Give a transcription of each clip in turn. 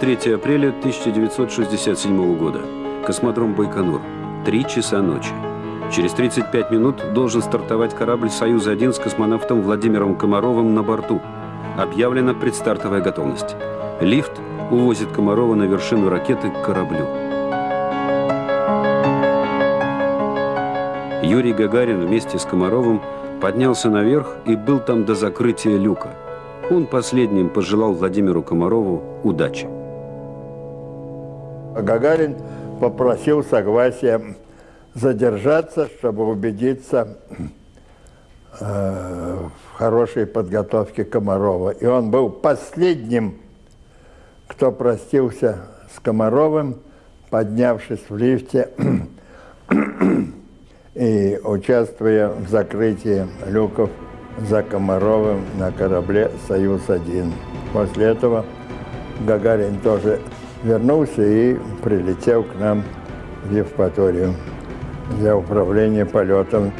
23 апреля 1967 года. Космодром Байконур. Три часа ночи. Через 35 минут должен стартовать корабль «Союз-1» с космонавтом Владимиром Комаровым на борту. Объявлена предстартовая готовность. Лифт увозит Комарова на вершину ракеты к кораблю. Юрий Гагарин вместе с Комаровым поднялся наверх и был там до закрытия люка. Он последним пожелал Владимиру Комарову удачи. Гагарин попросил согласия задержаться, чтобы убедиться э, в хорошей подготовке Комарова. И он был последним, кто простился с Комаровым, поднявшись в лифте и участвуя в закрытии люков за Комаровым на корабле «Союз-1». После этого Гагарин тоже вернулся и прилетел к нам в Евпаторию для управления полетом.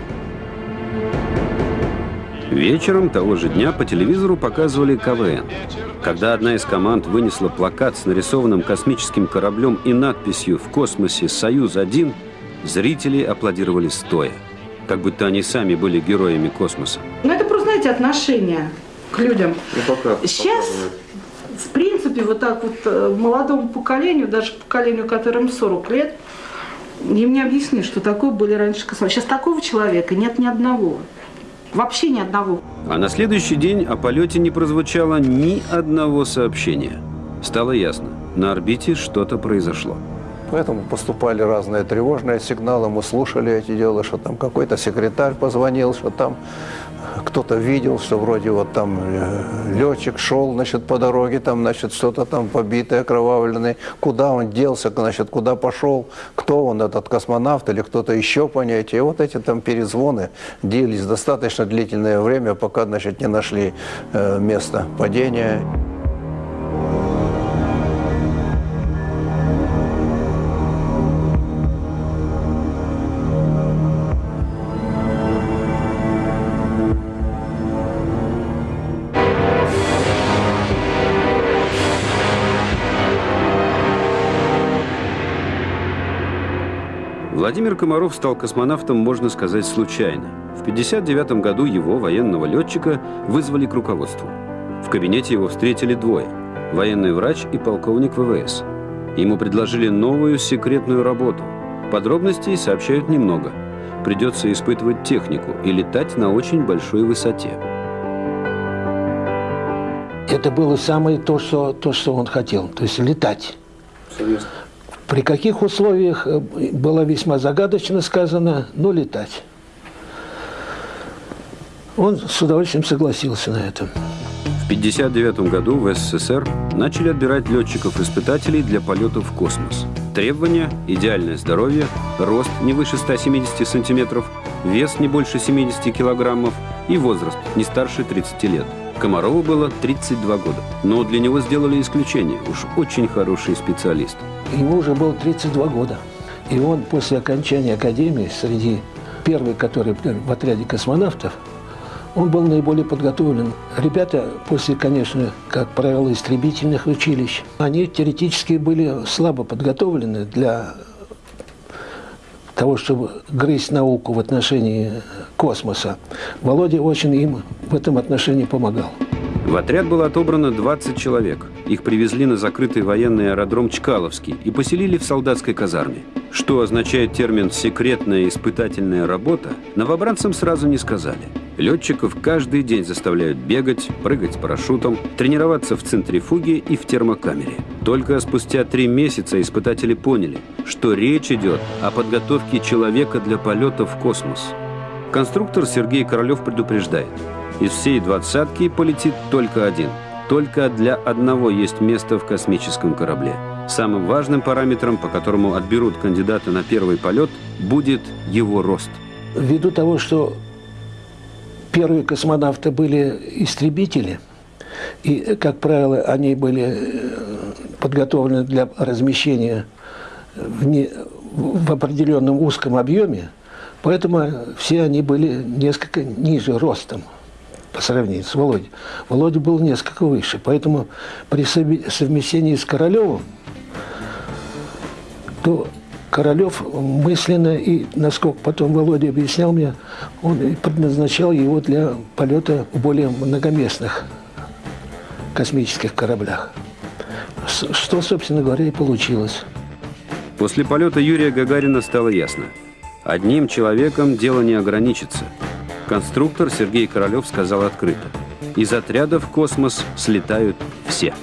Вечером того же дня по телевизору показывали КВН. Когда одна из команд вынесла плакат с нарисованным космическим кораблем и надписью «В космосе Союз-1», зрители аплодировали стоя, как будто они сами были героями космоса. Ну, это просто, знаете, отношение к людям. Ну, пока, Сейчас, в принципе, вот так вот э, молодому поколению, даже поколению, которым 40 лет, им не объяснишь, что такое были раньше космонавты. Сейчас такого человека нет ни одного. Вообще ни одного. А на следующий день о полете не прозвучало ни одного сообщения. Стало ясно, на орбите что-то произошло. Поэтому поступали разные тревожные сигналы, мы слушали эти дела, что там какой-то секретарь позвонил, что там кто-то видел, что вроде вот там э, летчик шел, значит, по дороге, там, значит, что-то там побитое, окровавленное. Куда он делся, значит, куда пошел, кто он, этот космонавт или кто-то еще, понятие. И вот эти там перезвоны длились достаточно длительное время, пока, значит, не нашли э, место падения. Владимир Комаров стал космонавтом, можно сказать, случайно. В 1959 году его, военного летчика, вызвали к руководству. В кабинете его встретили двое – военный врач и полковник ВВС. Ему предложили новую секретную работу. Подробностей сообщают немного. Придется испытывать технику и летать на очень большой высоте. Это было самое то, что, то, что он хотел, то есть летать. Соответственно. При каких условиях э, было весьма загадочно сказано, но летать. Он с удовольствием согласился на это. В 1959 году в СССР начали отбирать летчиков-испытателей для полетов в космос. Требования – идеальное здоровье, рост не выше 170 сантиметров, вес не больше 70 килограммов и возраст не старше 30 лет. Комарову было 32 года, но для него сделали исключение, уж очень хороший специалист. Ему уже было 32 года. И он после окончания академии, среди первых, который в отряде космонавтов, он был наиболее подготовлен. Ребята после, конечно, как правило, истребительных училищ, они теоретически были слабо подготовлены для того, чтобы грызть науку в отношении космоса. Володя очень им в этом отношении помогал. В отряд было отобрано 20 человек. Их привезли на закрытый военный аэродром Чкаловский и поселили в солдатской казарме. Что означает термин «секретная испытательная работа», новобранцам сразу не сказали. Летчиков каждый день заставляют бегать, прыгать с парашютом, тренироваться в центрифуге и в термокамере. Только спустя три месяца испытатели поняли, что речь идет о подготовке человека для полета в космос. Конструктор Сергей Королев предупреждает – из всей двадцатки полетит только один. Только для одного есть место в космическом корабле. Самым важным параметром, по которому отберут кандидата на первый полет, будет его рост. Ввиду того, что первые космонавты были истребители, и, как правило, они были э, подготовлены для размещения в, не, в определенном узком объеме, поэтому все они были несколько ниже ростом по сравнению с Володей. Володя был несколько выше. Поэтому при совмещении с Королевым, то Королев мысленно, и насколько потом Володя объяснял мне, он предназначал его для полета в более многоместных космических кораблях. Что, собственно говоря, и получилось. После полета Юрия Гагарина стало ясно. Одним человеком дело не ограничится. Конструктор Сергей Королев сказал открыто. Из отряда в космос слетают все.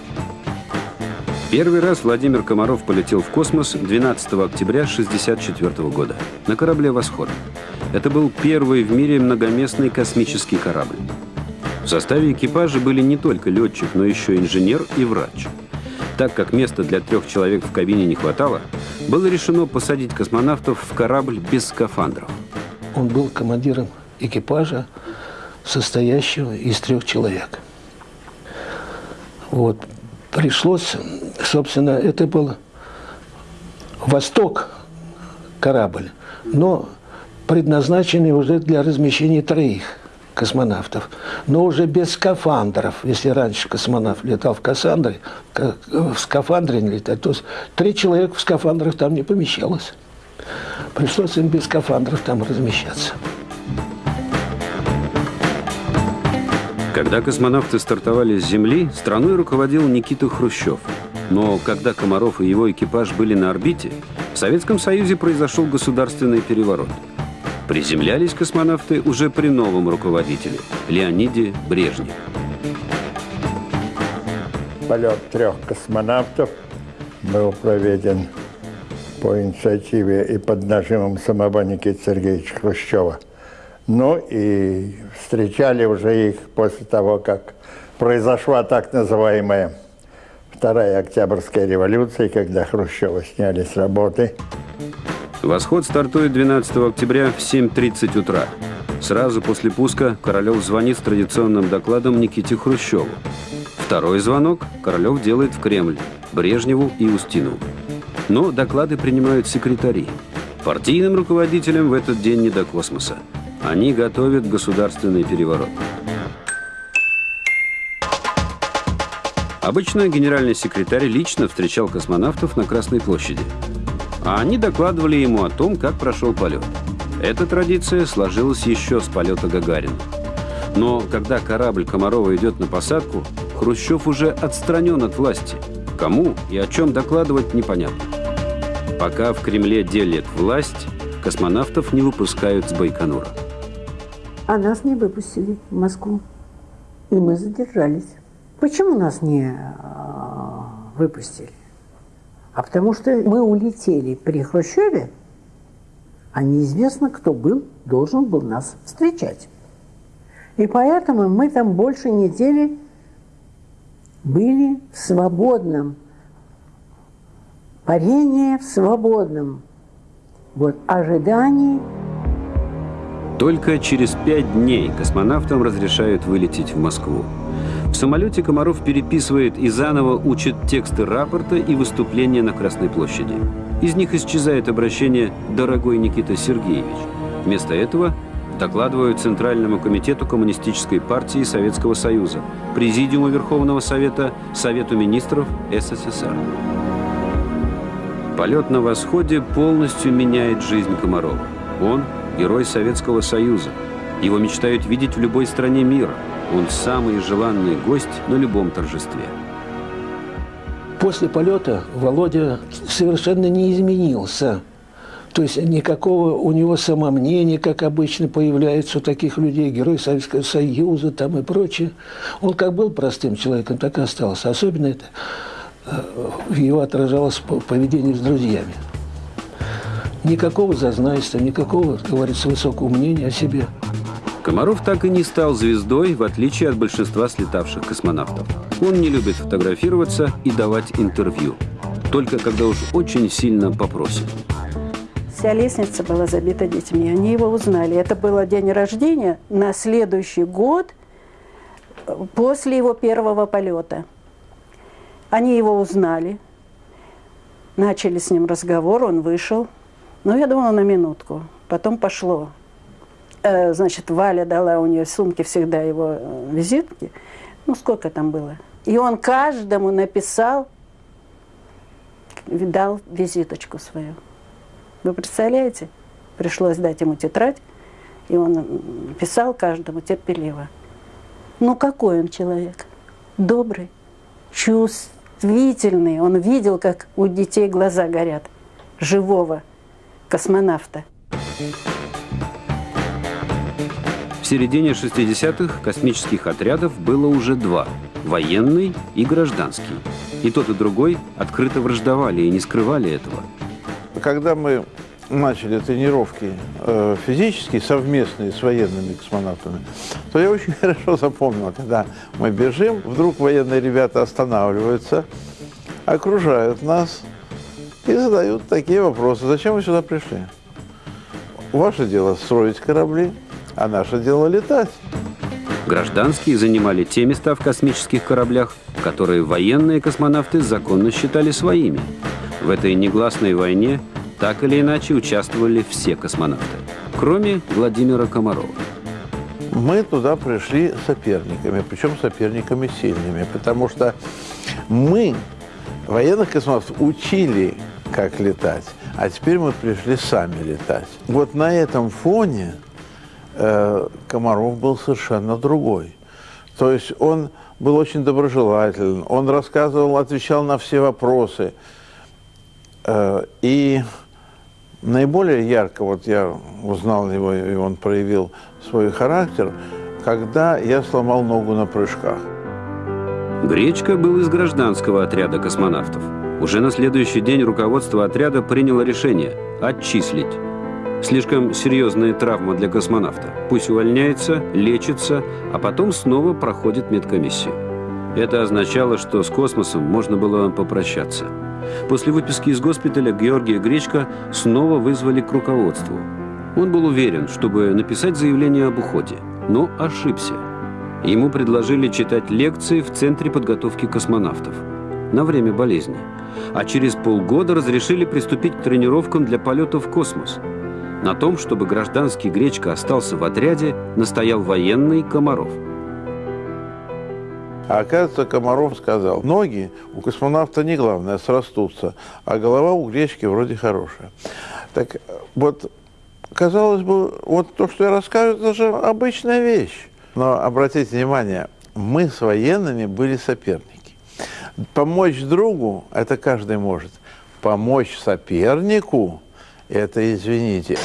Первый раз Владимир Комаров полетел в космос 12 октября 1964 года на корабле «Восход». Это был первый в мире многоместный космический корабль. В составе экипажа были не только летчик, но еще инженер и врач. Так как места для трех человек в кабине не хватало, было решено посадить космонавтов в корабль без скафандров. Он был командиром экипажа, состоящего из трех человек. Вот. Пришлось, собственно, это был «Восток» корабль, но предназначенный уже для размещения троих – космонавтов, но уже без скафандров. Если раньше космонавт летал в Кассандре, в скафандре не летать, то три человека в скафандрах там не помещалось. Пришлось им без скафандров там размещаться. Когда космонавты стартовали с Земли, страной руководил Никита Хрущев. Но когда Комаров и его экипаж были на орбите, в Советском Союзе произошел государственный переворот – Приземлялись космонавты уже при новом руководителе – Леониде Брежневе. Полет трех космонавтов был проведен по инициативе и под нажимом самого Никиты Сергеевича Хрущева. Ну и встречали уже их после того, как произошла так называемая Вторая Октябрьская революция, когда Хрущева сняли с работы. Восход стартует 12 октября в 7.30 утра. Сразу после пуска Королев звонит с традиционным докладом Никите Хрущеву. Второй звонок Королев делает в Кремль, Брежневу и Устинову. Но доклады принимают секретари. Партийным руководителям в этот день не до космоса. Они готовят государственный переворот. Обычно генеральный секретарь лично встречал космонавтов на Красной площади а они докладывали ему о том, как прошел полет. Эта традиция сложилась еще с полета Гагарина. Но когда корабль Комарова идет на посадку, Хрущев уже отстранен от власти. Кому и о чем докладывать непонятно. Пока в Кремле делят власть, космонавтов не выпускают с Байконура. А нас не выпустили в Москву. И мы задержались. Почему нас не а, выпустили? а потому что мы улетели при Хрущеве, а неизвестно, кто был, должен был нас встречать. И поэтому мы там больше недели были в свободном, парении в свободном вот, ожидании. Только через пять дней космонавтам разрешают вылететь в Москву. Самолете Комаров переписывает и заново учит тексты рапорта и выступления на Красной площади. Из них исчезает обращение «Дорогой Никита Сергеевич». Вместо этого докладывают Центральному комитету Коммунистической партии Советского Союза, Президиуму Верховного Совета, Совету министров СССР. Полет на восходе полностью меняет жизнь Комарова. Он – герой Советского Союза. Его мечтают видеть в любой стране мира – он самый желанный гость на любом торжестве. После полета Володя совершенно не изменился. То есть никакого у него самомнения, как обычно появляется у таких людей, герой Советского Союза там и прочее. Он как был простым человеком, так и остался. Особенно это э, в его отражалось в поведении с друзьями. Никакого зазнайства, никакого, как говорится, высокого мнения о себе. Комаров так и не стал звездой, в отличие от большинства слетавших космонавтов. Он не любит фотографироваться и давать интервью. Только когда уж очень сильно попросит. Вся лестница была забита детьми. Они его узнали. Это был день рождения на следующий год после его первого полета. Они его узнали, начали с ним разговор, он вышел. Ну, я думала, на минутку. Потом пошло Э, значит, Валя дала у нее в сумке всегда его э, визитки. Ну, сколько там было? И он каждому написал, дал визиточку свою. Вы представляете? Пришлось дать ему тетрадь, и он писал каждому терпеливо. Ну, какой он человек? Добрый, чувствительный. Он видел, как у детей глаза горят. Живого космонавта. В середине 60-х космических отрядов было уже два – военный и гражданский. И тот, и другой открыто враждовали и не скрывали этого. Когда мы начали тренировки э, физические, совместные с военными космонавтами, то я очень хорошо запомнил, когда мы бежим, вдруг военные ребята останавливаются, окружают нас и задают такие вопросы. Зачем вы сюда пришли? Ваше дело строить корабли, а наше дело летать. Гражданские занимали те места в космических кораблях, которые военные космонавты законно считали своими. В этой негласной войне так или иначе участвовали все космонавты, кроме Владимира Комарова. Мы туда пришли соперниками, причем соперниками сильными, потому что мы, военных космонавтов, учили, как летать, а теперь мы пришли сами летать. Вот на этом фоне Комаров был совершенно другой. То есть он был очень доброжелателен, он рассказывал, отвечал на все вопросы. Э, и наиболее ярко вот я узнал его, и он проявил свой характер, когда я сломал ногу на прыжках. Гречка был из гражданского отряда космонавтов. Уже на следующий день руководство отряда приняло решение – отчислить. Слишком серьезная травма для космонавта. Пусть увольняется, лечится, а потом снова проходит медкомиссию. Это означало, что с космосом можно было попрощаться. После выписки из госпиталя Георгия Гречка снова вызвали к руководству. Он был уверен, чтобы написать заявление об уходе, но ошибся. Ему предложили читать лекции в Центре подготовки космонавтов на время болезни, а через полгода разрешили приступить к тренировкам для полета в космос – на том, чтобы гражданский Гречка остался в отряде, настоял военный Комаров. А оказывается, Комаров сказал, ноги у космонавта не главное, срастутся, а голова у Гречки вроде хорошая. Так вот, казалось бы, вот то, что я рассказываю, это же обычная вещь. Но обратите внимание, мы с военными были соперники. Помочь другу – это каждый может. Помочь сопернику – это извините.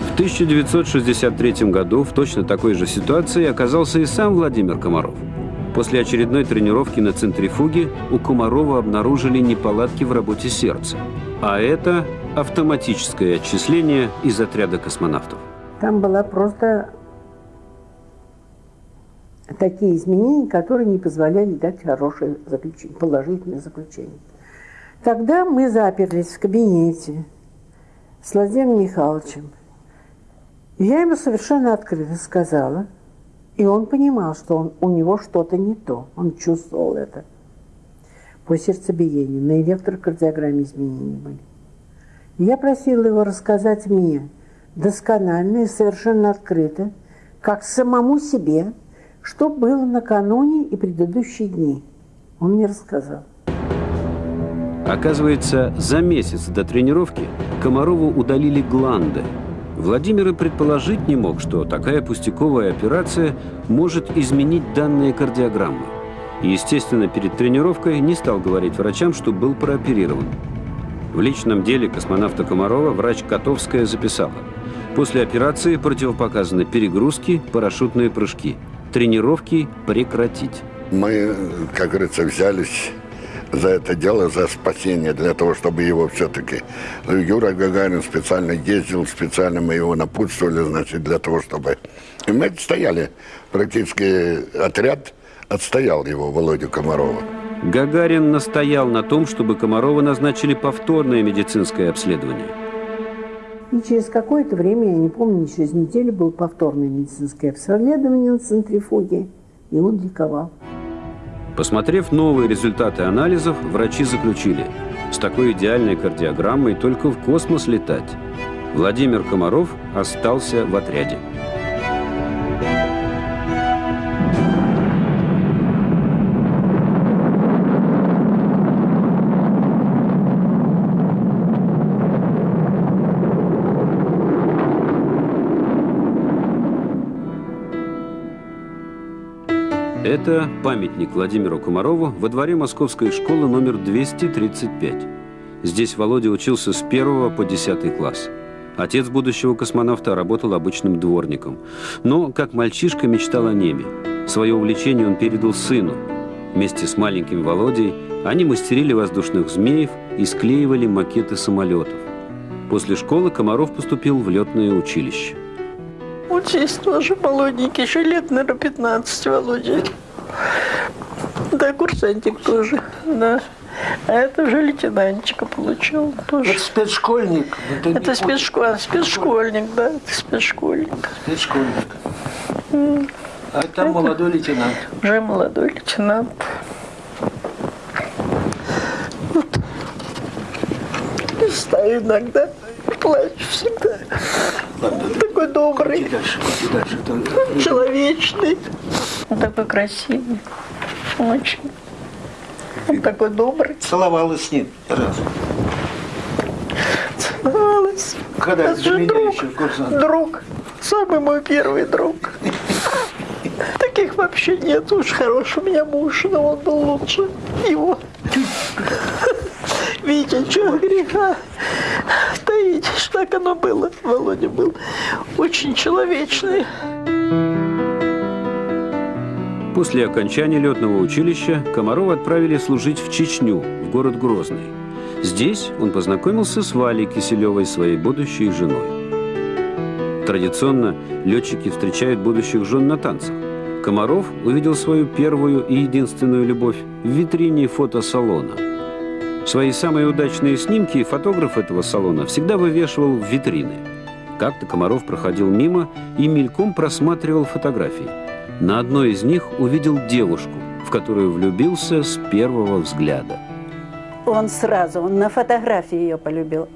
В 1963 году в точно такой же ситуации оказался и сам Владимир Комаров. После очередной тренировки на центрифуге у Комарова обнаружили неполадки в работе сердца. А это автоматическое отчисление из отряда космонавтов. Там была просто такие изменения, которые не позволяли дать хорошее заключение, положительное заключение. Тогда мы заперлись в кабинете с Владимиром Михайловичем. Я ему совершенно открыто сказала, и он понимал, что он, у него что-то не то. Он чувствовал это. По сердцебиению, на электрокардиограмме изменения были. я просила его рассказать мне досконально и совершенно открыто, как самому себе – что было накануне и предыдущие дни. Он мне рассказал. Оказывается, за месяц до тренировки Комарову удалили гланды. Владимир и предположить не мог, что такая пустяковая операция может изменить данные кардиограммы. И, естественно, перед тренировкой не стал говорить врачам, что был прооперирован. В личном деле космонавта Комарова врач Котовская записала. После операции противопоказаны перегрузки, парашютные прыжки – тренировки прекратить. Мы, как говорится, взялись за это дело, за спасение, для того, чтобы его все-таки... Юра Гагарин специально ездил, специально мы его напутствовали, значит, для того, чтобы... И мы стояли, практически отряд отстоял его, Володю Комарова. Гагарин настоял на том, чтобы Комарова назначили повторное медицинское обследование. И через какое-то время, я не помню, через неделю было повторное медицинское обследование на центрифуге, и он ликовал. Посмотрев новые результаты анализов, врачи заключили, С такой идеальной кардиограммой только в космос летать. Владимир Комаров остался в отряде. Это памятник Владимиру Комарову во дворе Московской школы номер 235. Здесь Володя учился с 1 по 10 класс. Отец будущего космонавта работал обычным дворником. Но, как мальчишка, мечтал о небе. Свое увлечение он передал сыну. Вместе с маленьким Володей они мастерили воздушных змеев и склеивали макеты самолетов. После школы Комаров поступил в летное училище. Вот здесь тоже молоденький, еще лет, наверное, 15, Володя. Да, курсантик тоже, да. А это уже лейтенантчика получил тоже. Это спецшкольник. Это, это спецшкольник, спецшкольник, да, это спецшкольник. Спецшкольник. А там это молодой лейтенант. Уже молодой лейтенант. Вот. Стою иногда, плачу всегда. Ладно, такой добрый, дальше, дальше, человечный, он такой красивый, очень. Он такой добрый. Целовалась с ним раз. Целовалась. Когда это же друг, еще курсант. Друг. Самый мой первый друг. Таких вообще нет. Уж хороший у меня муж, но он был лучше его. Витя, что греха таить, так оно было. Володя был очень человечный. После окончания летного училища Комарова отправили служить в Чечню, в город Грозный. Здесь он познакомился с Валей Киселевой, своей будущей женой. Традиционно летчики встречают будущих жен на танцах. Комаров увидел свою первую и единственную любовь в витрине фотосалона – Свои самые удачные снимки фотограф этого салона всегда вывешивал в витрины. Как-то Комаров проходил мимо и мельком просматривал фотографии. На одной из них увидел девушку, в которую влюбился с первого взгляда. Он сразу, он на фотографии ее полюбил.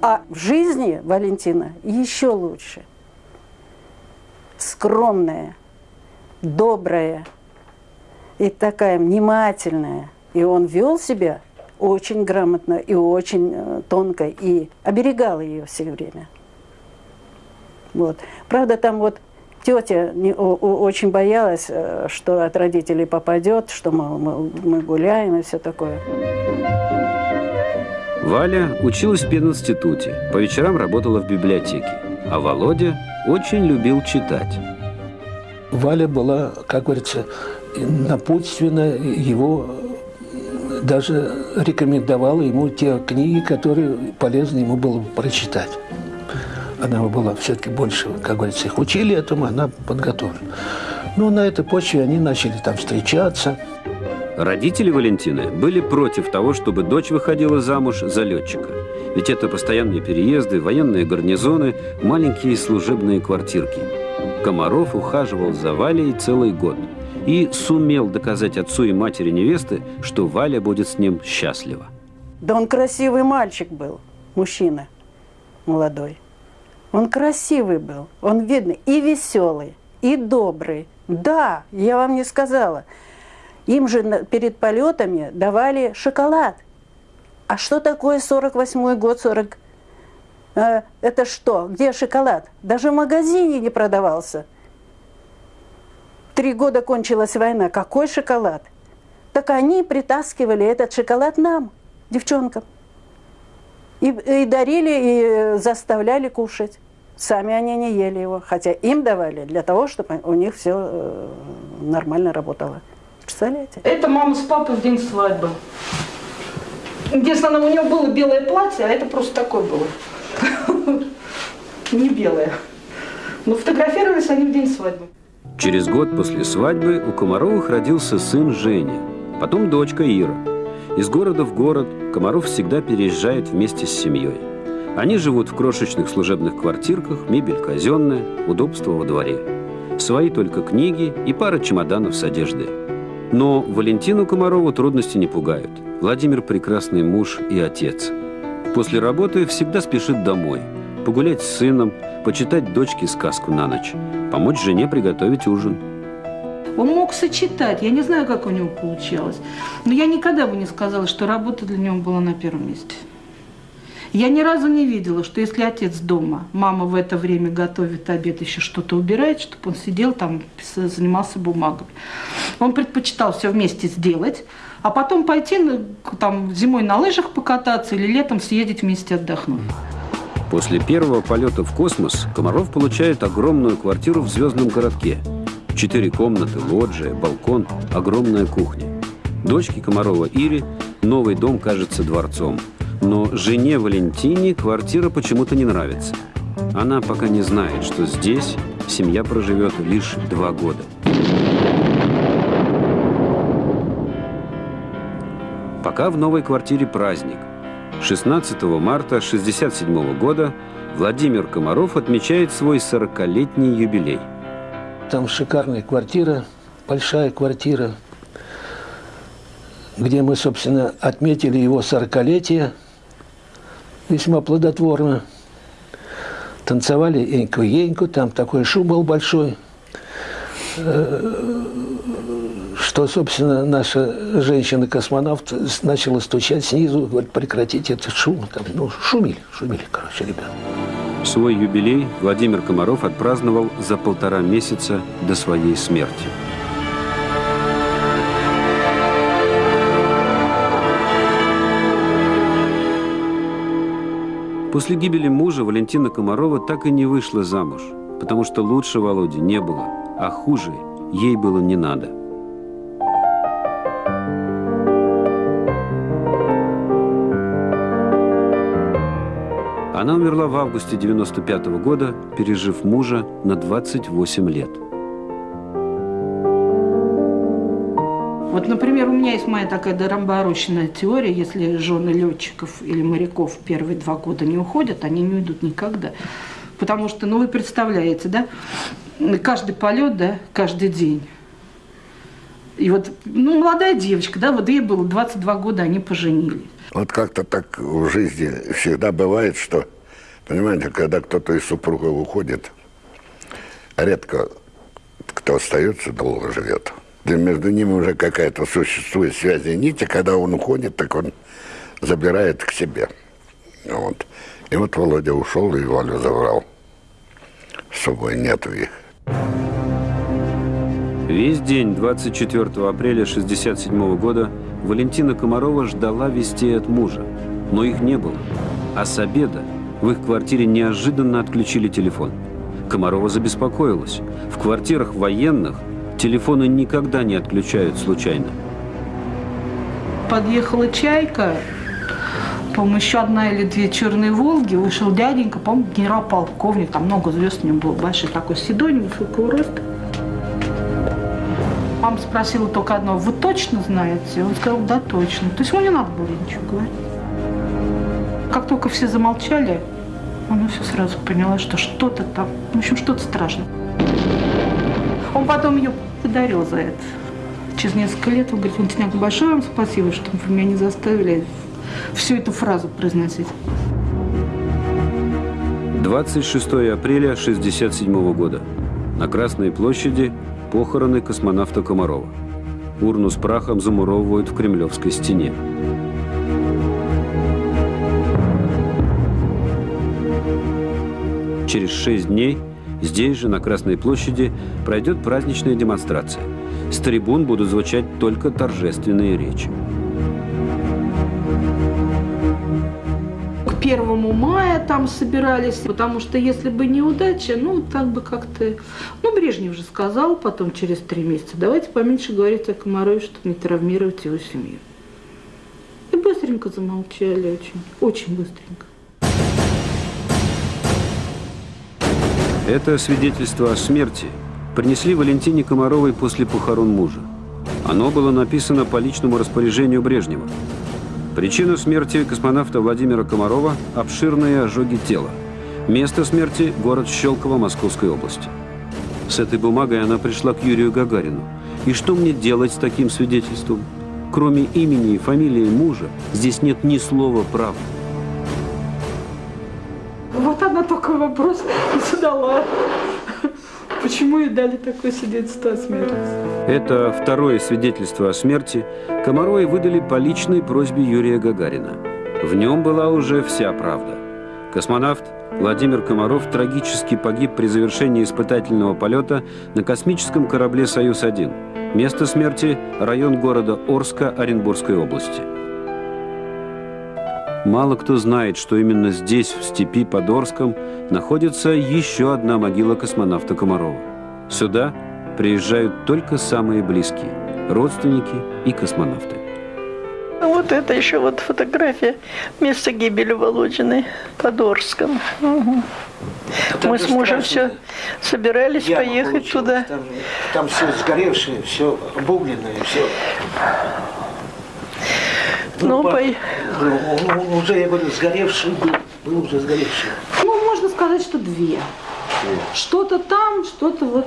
А в жизни Валентина еще лучше. Скромная, добрая и такая внимательная. И он вел себя очень грамотно и очень э, тонко, и оберегал ее все время. Вот. Правда, там вот тетя не, о, о, очень боялась, э, что от родителей попадет, что мы, мы, мы гуляем и все такое. Валя училась в пединституте, по вечерам работала в библиотеке, а Володя очень любил читать. Валя была, как говорится, напутственно его даже рекомендовала ему те книги, которые полезно ему было бы прочитать. Она была все-таки больше, как говорится, их учили этому, она подготовлена. Но на этой почве они начали там встречаться. Родители Валентины были против того, чтобы дочь выходила замуж за летчика. Ведь это постоянные переезды, военные гарнизоны, маленькие служебные квартирки. Комаров ухаживал за Валей целый год – и сумел доказать отцу и матери невесты, что Валя будет с ним счастлива. Да он красивый мальчик был, мужчина молодой. Он красивый был, он видный и веселый, и добрый. Да, я вам не сказала. Им же перед полетами давали шоколад. А что такое 48 год, 40? Э, это что? Где шоколад? Даже в магазине не продавался. Три года кончилась война. Какой шоколад? Так они притаскивали этот шоколад нам, девчонкам. И, и дарили, и заставляли кушать. Сами они не ели его, хотя им давали для того, чтобы у них все э, нормально работало. Представляете? Это мама с папой в день свадьбы. Единственное, у нее было белое платье, а это просто такое было. Не белое. Но фотографировались они в день свадьбы. Через год после свадьбы у Комаровых родился сын Женя, потом дочка Ира. Из города в город Комаров всегда переезжает вместе с семьей. Они живут в крошечных служебных квартирках, мебель казенная, удобство во дворе. Свои только книги и пара чемоданов с одеждой. Но Валентину Комарову трудности не пугают. Владимир – прекрасный муж и отец. После работы всегда спешит домой. Погулять с сыном, почитать дочке сказку на ночь, помочь жене приготовить ужин. Он мог сочетать, я не знаю, как у него получалось, но я никогда бы не сказала, что работа для него была на первом месте. Я ни разу не видела, что если отец дома, мама в это время готовит обед, еще что-то убирает, чтобы он сидел там, занимался бумагами. Он предпочитал все вместе сделать, а потом пойти там, зимой на лыжах покататься или летом съездить вместе отдохнуть. После первого полета в космос Комаров получает огромную квартиру в звездном городке. Четыре комнаты, лоджия, балкон, огромная кухня. Дочке Комарова Ире новый дом кажется дворцом – но жене Валентине квартира почему-то не нравится. Она пока не знает, что здесь семья проживет лишь два года. Пока в новой квартире праздник. 16 марта 1967 года Владимир Комаров отмечает свой 40-летний юбилей. Там шикарная квартира, большая квартира, где мы, собственно, отметили его 40-летие – весьма плодотворно. Танцевали эньку-еньку, там такой шум был большой, э, что, собственно, наша женщина-космонавт начала стучать снизу, говорит, прекратите этот шум. Там, ну, шумили, шумили, короче, ребята. Свой юбилей Владимир Комаров отпраздновал за полтора месяца до своей смерти. После гибели мужа Валентина Комарова так и не вышла замуж, потому что лучше Володи не было, а хуже ей было не надо. Она умерла в августе 95 -го года, пережив мужа на 28 лет. Вот, например, у меня есть моя такая дорамбороченная теория, если жены летчиков или моряков первые два года не уходят, они не уйдут никогда. Потому что, ну вы представляете, да, каждый полет, да, каждый день. И вот, ну, молодая девочка, да, вот ей было 22 года, они поженились. Вот как-то так в жизни всегда бывает, что, понимаете, когда кто-то из супругов уходит, редко кто остается, долго живет между ними уже какая-то существует связь и нити, когда он уходит, так он забирает к себе. Вот. И вот Володя ушел и Валю забрал. С собой нету их. Весь день 24 апреля 1967 года Валентина Комарова ждала вестей от мужа, но их не было. А с обеда в их квартире неожиданно отключили телефон. Комарова забеспокоилась. В квартирах военных Телефоны никогда не отключают случайно. Подъехала «Чайка», по-моему, еще одна или две черные «Волги», вышел дяденька, по-моему, генерал-полковник, там много звезд у него было, большой такой седой, невысокого роста. Мама спросила только одно, вы точно знаете? Он сказал, да, точно. То есть ему не надо было ничего говорить. Как только все замолчали, она все сразу поняла, что что-то там, в общем, что-то страшное. Он потом ее подарил за это. Через несколько лет он говорит, Валентиняк, большое вам спасибо, что вы меня не заставили всю эту фразу произносить. 26 апреля 1967 года. На Красной площади похороны космонавта Комарова. Урну с прахом замуровывают в Кремлевской стене. Через шесть дней Здесь же, на Красной площади, пройдет праздничная демонстрация. С трибун будут звучать только торжественные речи. К первому мая там собирались, потому что если бы неудача, ну, так бы как-то... Ну, Брежнев же сказал потом, через три месяца, давайте поменьше говорить о Комарове, чтобы не травмировать его семью. И быстренько замолчали очень, очень быстренько. Это свидетельство о смерти принесли Валентине Комаровой после похорон мужа. Оно было написано по личному распоряжению Брежнева. Причина смерти космонавта Владимира Комарова – обширные ожоги тела. Место смерти – город Щелково Московской области. С этой бумагой она пришла к Юрию Гагарину. И что мне делать с таким свидетельством? кроме имени и фамилии мужа, здесь нет ни слова правды. Вопрос задала. Почему ей дали такое свидетельство о смерти? Это второе свидетельство о смерти Комаровой выдали по личной просьбе Юрия Гагарина. В нем была уже вся правда. Космонавт Владимир Комаров трагически погиб при завершении испытательного полета на космическом корабле «Союз-1». Место смерти – район города Орска Оренбургской области. Мало кто знает, что именно здесь, в степи под Орском, находится еще одна могила космонавта Комарова. Сюда приезжают только самые близкие – родственники и космонавты. Вот это еще вот фотография места гибели Володиной под Орском. Угу. Мы с мужем все собирались Яма поехать получилась. туда. Там, там все сгоревшее, все обугленное, все. Ну, по- по- ну, ну, уже, я говорю, сгоревший был, был уже сгоревший. Ну, можно сказать, что две. Что-то там, что-то вот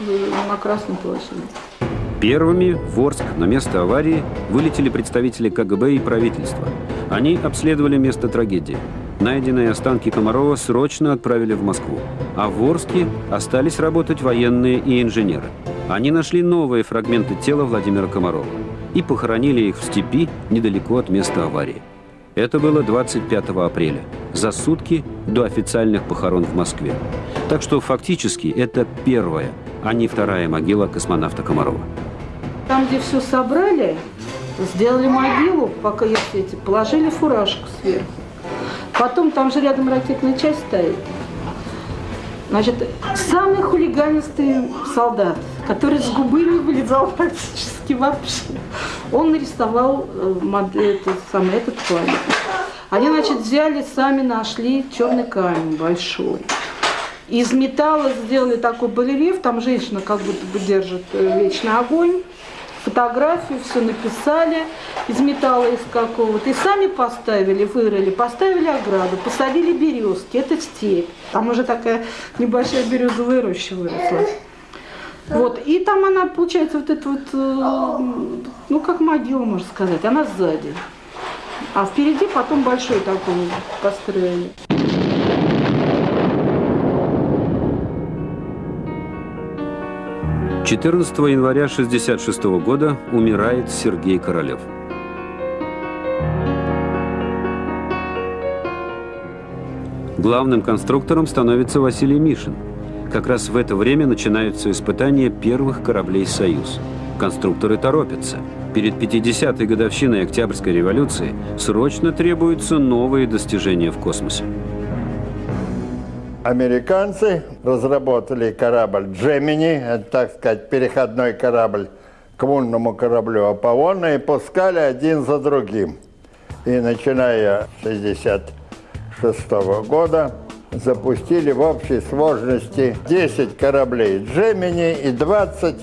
э, на Красной площади. Первыми в Орск на место аварии вылетели представители КГБ и правительства. Они обследовали место трагедии. Найденные останки Комарова срочно отправили в Москву. А в Орске остались работать военные и инженеры. Они нашли новые фрагменты тела Владимира Комарова и похоронили их в степи недалеко от места аварии. Это было 25 апреля, за сутки до официальных похорон в Москве. Так что фактически это первая, а не вторая могила космонавта Комарова. Там, где все собрали, сделали могилу, пока есть эти, положили фуражку сверху. Потом там же рядом ракетная часть стоит. Значит, самый хулиганистый солдат, который с губы не вылезал практически вообще, он нарисовал э, мод- этот, самый, этот памятник. Они, значит, взяли, сами нашли черный камень большой. Из металла сделали такой барельеф, там женщина как будто бы держит э, вечный огонь, фотографию, все написали из металла из какого-то. И сами поставили, вырыли, поставили ограду, посадили березки, это степь. Там уже такая небольшая березовая роща выросла. Вот, и там она, получается, вот эта вот, э, ну, как могила, можно сказать, она сзади. А впереди потом большой такой построили. 14 января 1966 года умирает Сергей Королев. Главным конструктором становится Василий Мишин. Как раз в это время начинаются испытания первых кораблей «Союз». Конструкторы торопятся. Перед 50-й годовщиной Октябрьской революции срочно требуются новые достижения в космосе. Американцы разработали корабль «Джемини», так сказать, переходной корабль к лунному кораблю «Аполлона» и пускали один за другим. И начиная с 1966 года запустили в общей сложности 10 кораблей «Джемини» и 20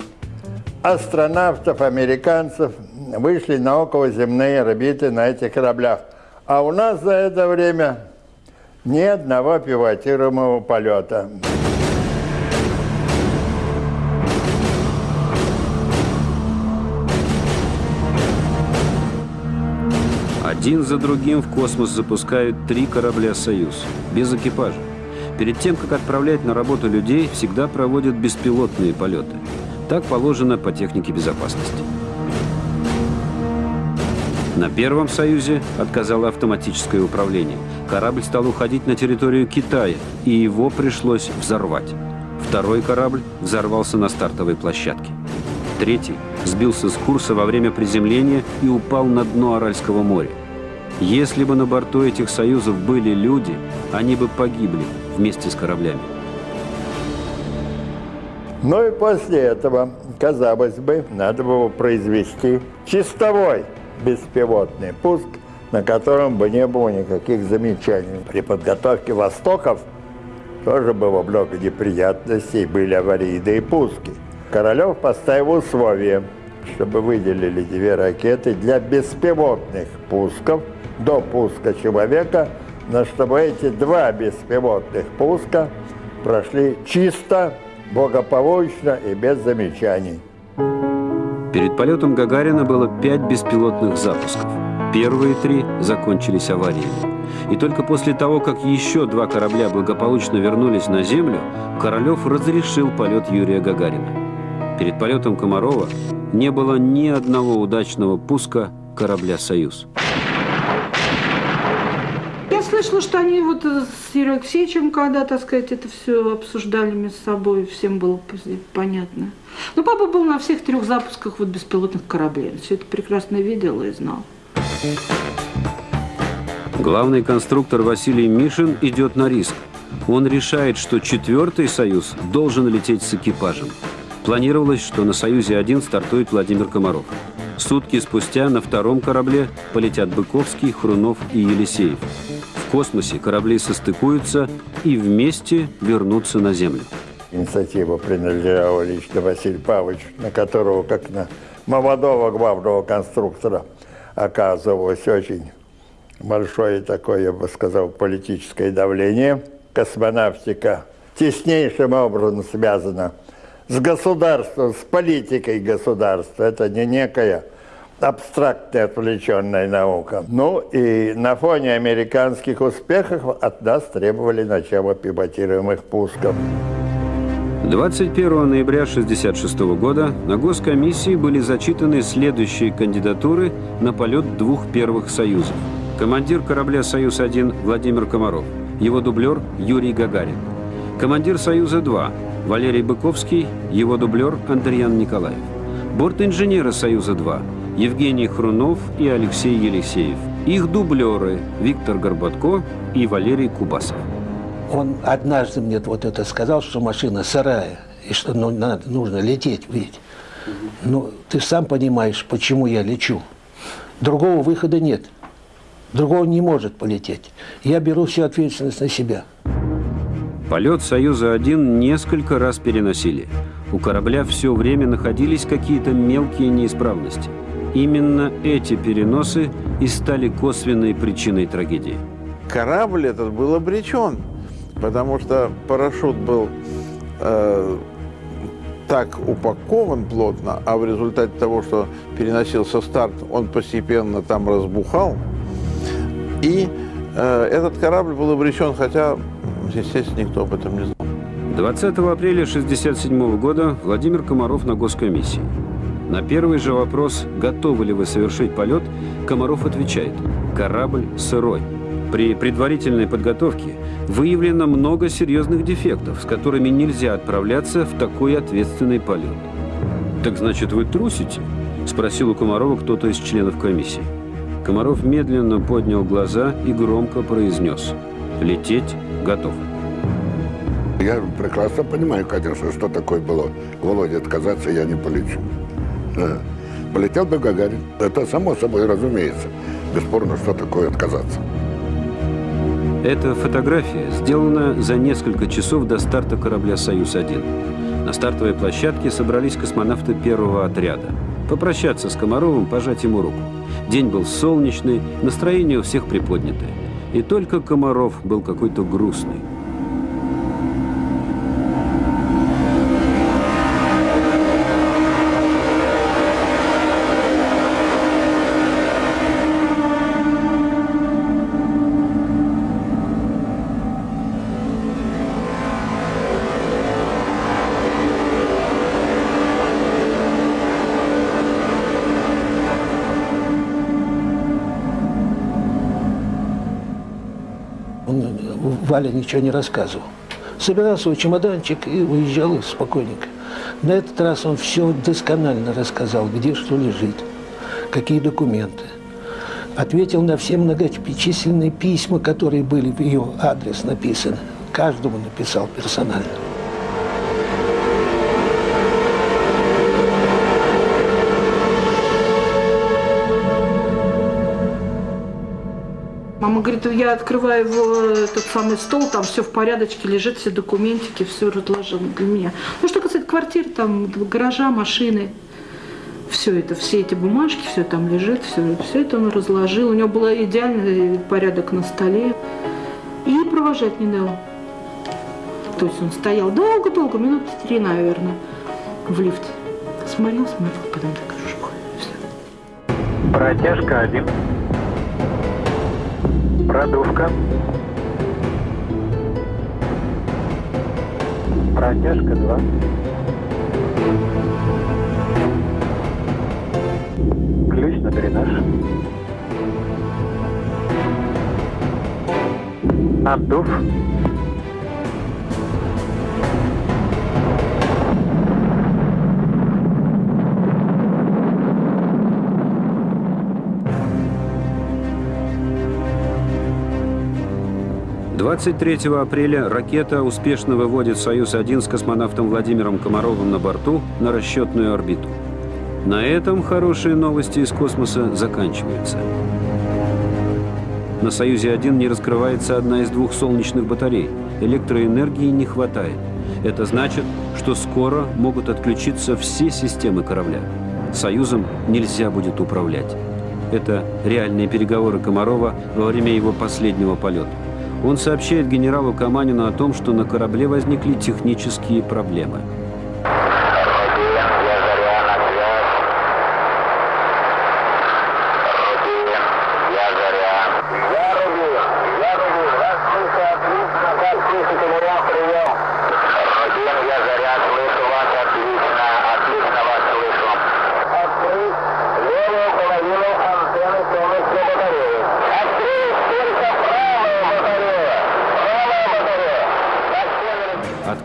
астронавтов, американцев вышли на околоземные орбиты на этих кораблях. А у нас за это время ни одного пилотируемого полета. Один за другим в космос запускают три корабля «Союз» без экипажа. Перед тем, как отправлять на работу людей, всегда проводят беспилотные полеты. Так положено по технике безопасности. На первом «Союзе» отказало автоматическое управление. Корабль стал уходить на территорию Китая, и его пришлось взорвать. Второй корабль взорвался на стартовой площадке. Третий сбился с курса во время приземления и упал на дно Аральского моря. Если бы на борту этих «Союзов» были люди, они бы погибли вместе с кораблями. Ну и после этого, казалось бы, надо было произвести чистовой беспилотный пуск, на котором бы не было никаких замечаний. При подготовке «Востоков» тоже было много неприятностей, были аварийные пуски. Королев поставил условие, чтобы выделили две ракеты для беспилотных пусков до пуска человека, но чтобы эти два беспилотных пуска прошли чисто, благополучно и без замечаний. Перед полетом Гагарина было пять беспилотных запусков. Первые три закончились авариями. И только после того, как еще два корабля благополучно вернулись на Землю, Королев разрешил полет Юрия Гагарина. Перед полетом Комарова не было ни одного удачного пуска корабля «Союз». Слышала, что они вот с Юрием Алексеевичем, когда, так сказать, это все обсуждали между собой, всем было понятно. Но папа был на всех трех запусках вот беспилотных кораблей. Все это прекрасно видел и знал. Главный конструктор Василий Мишин идет на риск. Он решает, что четвертый «Союз» должен лететь с экипажем. Планировалось, что на «Союзе-1» стартует Владимир Комаров. Сутки спустя на втором корабле полетят Быковский, Хрунов и Елисеев. Космосе корабли состыкуются и вместе вернутся на Землю. Инициатива принадлежала лично Василию Павловичу, на которого, как на молодого главного конструктора, оказывалось очень большое такое, я бы сказал, политическое давление. Космонавтика теснейшим образом связана с государством, с политикой государства. Это не некая абстрактная отвлеченная наука. Ну и на фоне американских успехов от нас требовали начала пилотируемых пусков. 21 ноября 1966 года на Госкомиссии были зачитаны следующие кандидатуры на полет двух первых «Союзов». Командир корабля «Союз-1» Владимир Комаров, его дублер Юрий Гагарин. Командир «Союза-2» Валерий Быковский, его дублер Андриан Николаев. Борт-инженеры «Союза-2» Евгений Хрунов и Алексей Елисеев. Их дублеры Виктор Горбатко и Валерий Кубасов. Он однажды мне вот это сказал, что машина сырая, и что ну, надо, нужно лететь, видеть. Ну, ты сам понимаешь, почему я лечу. Другого выхода нет. Другого не может полететь. Я беру всю ответственность на себя. Полет «Союза-1» несколько раз переносили. У корабля все время находились какие-то мелкие неисправности. Именно эти переносы и стали косвенной причиной трагедии. Корабль этот был обречен, потому что парашют был э, так упакован плотно, а в результате того, что переносился старт, он постепенно там разбухал. И э, этот корабль был обречен, хотя, естественно, никто об этом не знал. 20 апреля 1967 года Владимир Комаров на госкомиссии. На первый же вопрос, готовы ли вы совершить полет, Комаров отвечает – корабль сырой. При предварительной подготовке выявлено много серьезных дефектов, с которыми нельзя отправляться в такой ответственный полет. «Так значит, вы трусите?» – спросил у Комарова кто-то из членов комиссии. Комаров медленно поднял глаза и громко произнес «Лететь готов». Я прекрасно понимаю, конечно, что такое было. Володя, отказаться я не полечу. Полетел бы Гагарин. Это само собой разумеется. Бесспорно, что такое отказаться. Эта фотография сделана за несколько часов до старта корабля «Союз-1». На стартовой площадке собрались космонавты первого отряда. Попрощаться с Комаровым, пожать ему руку. День был солнечный, настроение у всех приподнятое. И только Комаров был какой-то грустный. Валя ничего не рассказывал. Собирал свой чемоданчик и уезжал спокойненько. На этот раз он все досконально рассказал, где что лежит, какие документы. Ответил на все многочисленные письма, которые были в ее адрес написаны. Каждому написал персонально. Мама говорит, я открываю его, этот самый стол, там все в порядочке, лежит все документики, все разложено для меня. Ну, что касается квартир, там, гаража, машины, все это, все эти бумажки, все там лежит, все, все это он разложил. У него был идеальный порядок на столе. И провожать не дал. То есть он стоял долго-долго, минут три, наверное, в лифте. Смотрел, смотрел, потом так Протяжка 1. Продувка. Протяжка 2. Ключ на дренаж. Отдув. Двадцать третьего апреля ракета успешно выводит «Союз-1» с космонавтом Владимиром Комаровым на борту на расчетную орбиту. На этом хорошие новости из космоса заканчиваются. На «Союзе-1» не раскрывается одна из двух солнечных батарей. Электроэнергии не хватает. Это значит, что скоро могут отключиться все системы корабля. «Союзом» нельзя будет управлять. Это реальные переговоры Комарова во время его последнего полета. Он сообщает генералу Каманину о том, что на корабле возникли технические проблемы.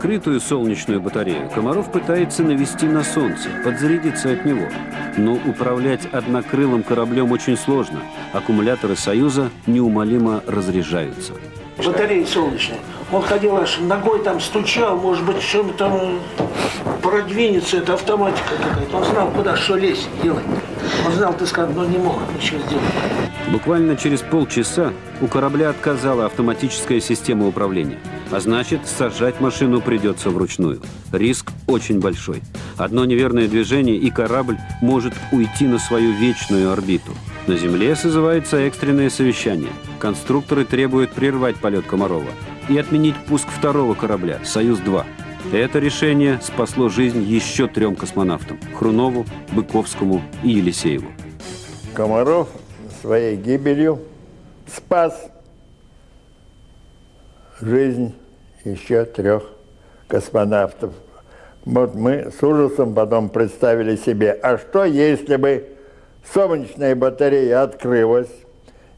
Открытую солнечную батарею Комаров пытается навести на Солнце, подзарядиться от него. Но управлять однокрылым кораблем очень сложно. Аккумуляторы «Союза» неумолимо разряжаются. Батареи солнечные. Он ходил аж ногой там стучал, может быть, чем там продвинется, это автоматика какая-то. Он знал, куда что лезть, делать. Он знал, ты сказал, но не мог ничего сделать. Буквально через полчаса у корабля отказала автоматическая система управления. А значит, сажать машину придется вручную. Риск очень большой. Одно неверное движение, и корабль может уйти на свою вечную орбиту. На Земле созывается экстренное совещание. Конструкторы требуют прервать полет Комарова и отменить пуск второго корабля «Союз-2». Это решение спасло жизнь еще трем космонавтам – Хрунову, Быковскому и Елисееву. Комаров своей гибелью спас жизнь еще трех космонавтов. Вот мы с ужасом потом представили себе, а что если бы солнечная батарея открылась,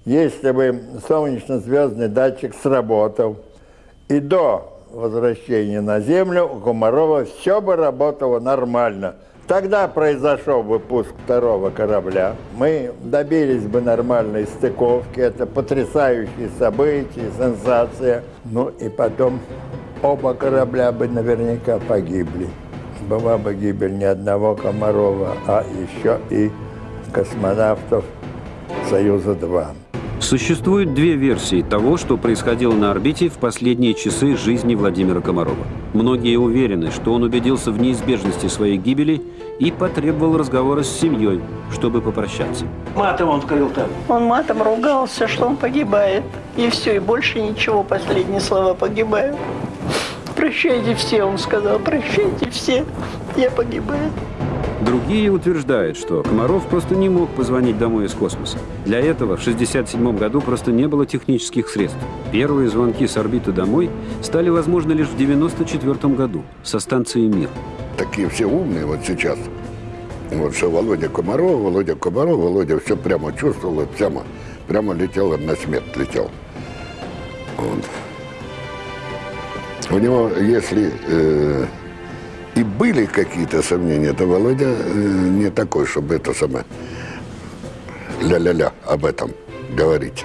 если бы солнечно-звездный датчик сработал, и до возвращения на Землю у Комарова все бы работало нормально. Тогда произошел бы пуск второго корабля. Мы добились бы нормальной стыковки. Это потрясающие события, сенсация. Ну и потом оба корабля бы наверняка погибли. Была бы гибель не одного Комарова, а еще и космонавтов Союза-2. Существует две версии того, что происходило на орбите в последние часы жизни Владимира Комарова. Многие уверены, что он убедился в неизбежности своей гибели и потребовал разговора с семьей, чтобы попрощаться. Матом он говорил там. Он матом ругался, что он погибает. И все, и больше ничего, последние слова погибаю. Прощайте все, он сказал, прощайте все, я погибаю. Другие утверждают, что Комаров просто не мог позвонить домой из космоса. Для этого в 1967 году просто не было технических средств. Первые звонки с орбиты домой стали возможны лишь в 1994 году со станции «Мир». Такие все умные вот сейчас. Вот что Володя Комаров, Володя Комаров, Володя все прямо чувствовал, прямо, прямо летел, на смерть летел. Вот. У него, если э, и были какие-то сомнения, то Володя э, не такой, чтобы это самое ля-ля-ля об этом говорить.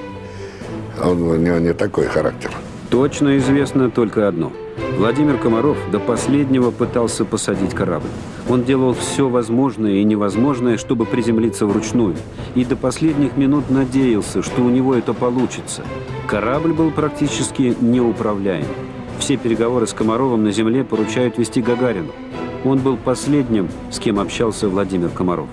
Он, у него не такой характер. Точно известно только одно. Владимир Комаров до последнего пытался посадить корабль. Он делал все возможное и невозможное, чтобы приземлиться вручную. И до последних минут надеялся, что у него это получится. Корабль был практически неуправляем. Все переговоры с Комаровым на Земле поручают вести Гагарину. Он был последним, с кем общался Владимир Комаров.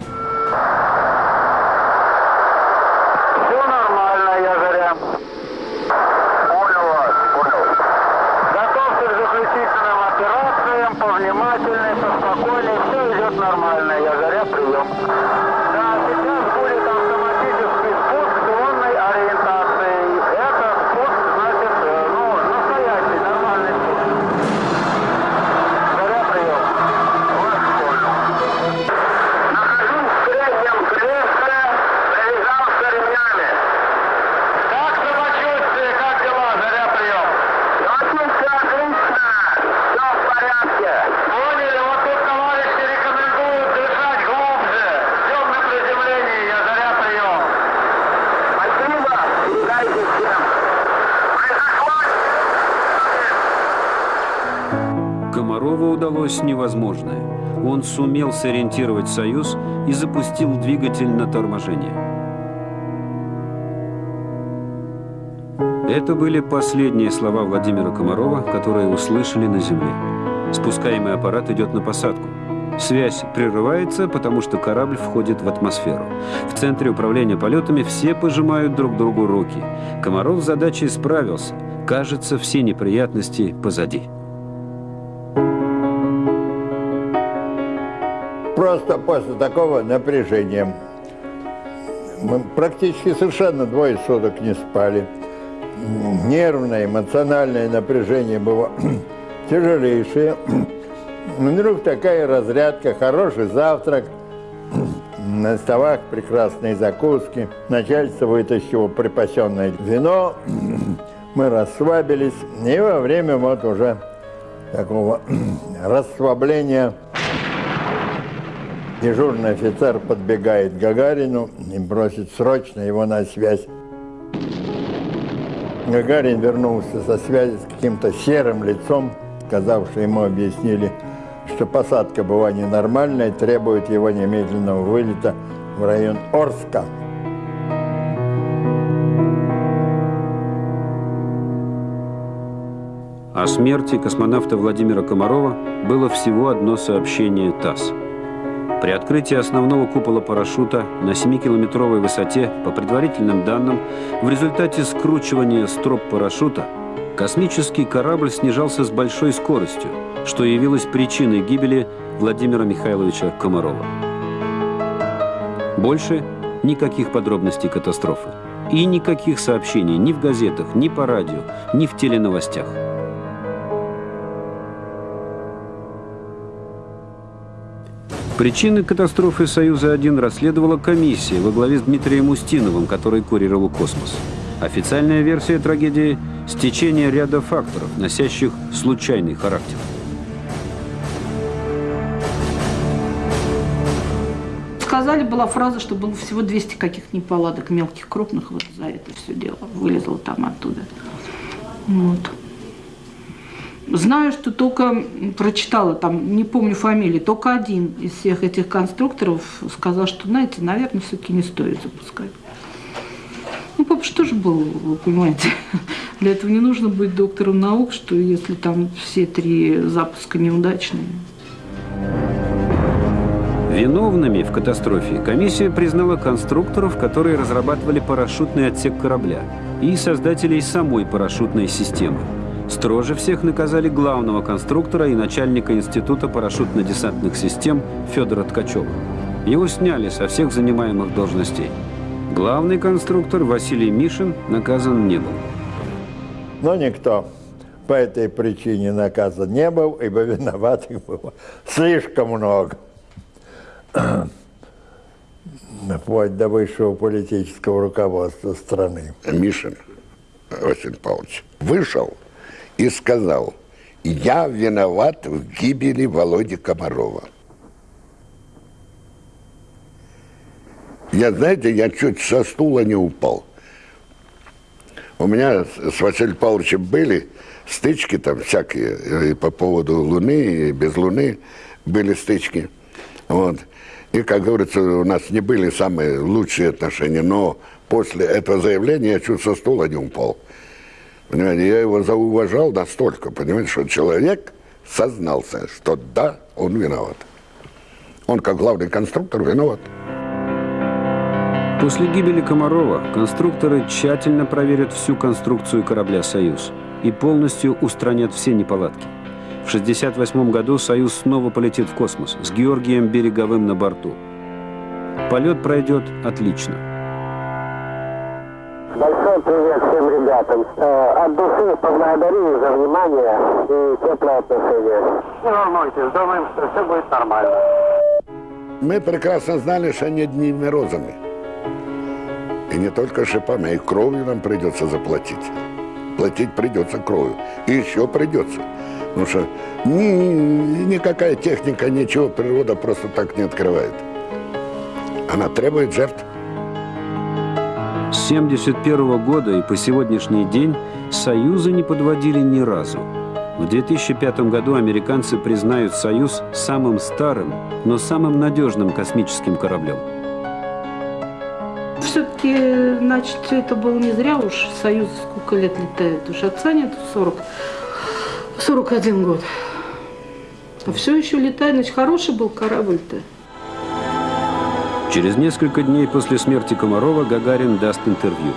Сумел сориентировать «Союз» и запустил двигатель на торможение. Это были последние слова Владимира Комарова, которые услышали на земле. Спускаемый аппарат идет на посадку. Связь прерывается, потому что корабль входит в атмосферу. В центре управления полетами все пожимают друг другу руки. Комаров с задачей справился. Кажется, все неприятности позади. Просто после такого напряжения мы практически совершенно двое суток не спали. Нервное, эмоциональное напряжение было тяжелейшее. Вдруг такая разрядка, хороший завтрак, на столах прекрасные закуски. Начальство вытащило припасенное вино, мы расслабились. И во время вот уже такого расслабления дежурный офицер подбегает к Гагарину и просит срочно его на связь. Гагарин вернулся со связи с каким-то серым лицом, сказав, что ему объяснили, что посадка была ненормальной, требует его немедленного вылета в район Орска. О смерти космонавта Владимира Комарова было всего одно сообщение ТАСС. При открытии основного купола парашюта на 7-километровой высоте, по предварительным данным, в результате скручивания строп парашюта космический корабль снижался с большой скоростью, что явилось причиной гибели Владимира Михайловича Комарова. Больше никаких подробностей катастрофы. И никаких сообщений ни в газетах, ни по радио, ни в теленовостях. Причины катастрофы «Союза-1» расследовала комиссия во главе с Дмитрием Устиновым, который курировал космос. Официальная версия трагедии – стечение ряда факторов, носящих случайный характер. Сказали, была фраза, что было всего 200 каких неполадок, мелких, крупных, вот за это все дело. Вылезло там оттуда. Вот. Знаю, что только прочитала, там, не помню фамилии, только один из всех этих конструкторов сказал, что, знаете, наверное, все-таки не стоит запускать. Ну, папа что же был, вы понимаете, для этого не нужно быть доктором наук, что если там все три запуска неудачные. Виновными в катастрофе комиссия признала конструкторов, которые разрабатывали парашютный отсек корабля, и создателей самой парашютной системы. Строже всех наказали главного конструктора и начальника Института парашютно-десантных систем Федора Ткачева. Его сняли со всех занимаемых должностей. Главный конструктор Василий Мишин наказан не был. Но никто по этой причине наказан не был, ибо виноватых было слишком много. Вплоть до высшего политического руководства страны. Мишин Василий Павлович вышел и сказал, я виноват в гибели Володи Комарова. Я, знаете, я чуть со стула не упал. У меня с Василием Павловичем были стычки там всякие, и по поводу Луны, и без Луны были стычки. Вот. И, как говорится, у нас не были самые лучшие отношения, но после этого заявления я чуть со стула не упал. Понимаете, я его зауважал настолько, понимаете, что человек сознался, что да, он виноват. Он, как главный конструктор, виноват. После гибели Комарова конструкторы тщательно проверят всю конструкцию корабля «Союз» и полностью устранят все неполадки. В 1968 году «Союз» снова полетит в космос с Георгием Береговым на борту. Полет пройдет отлично. Большой привет всем ребятам. Э, От души поблагодарю за внимание и теплое отношение. Не волнуйтесь, думаем, что все будет нормально. Мы прекрасно знали, что они одними розами. И не только шипами, а и кровью нам придется заплатить. Платить придется кровью. И еще придется. Потому что ни, никакая техника, ничего природа просто так не открывает. Она требует жертв. С 1971 года и по сегодняшний день «Союзы» не подводили ни разу. В 2005 году американцы признают «Союз» самым старым, но самым надежным космическим кораблем. Все-таки, значит, это было не зря уж. Союз сколько лет летает? Уж отца нет 40, 41 год. А все еще летает, значит, хороший был корабль-то. Через несколько дней после смерти Комарова Гагарин даст интервью.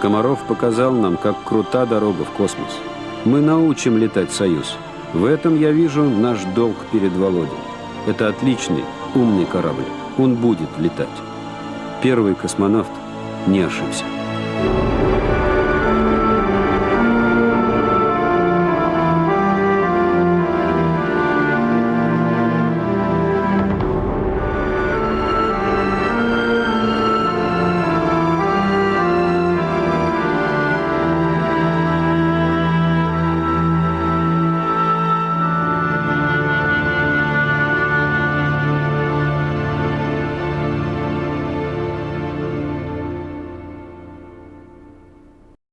Комаров показал нам, как крута дорога в космос. Мы научим летать «Союз». В этом я вижу наш долг перед Володей. Это отличный, умный корабль. Он будет летать. Первый космонавт не ошибся.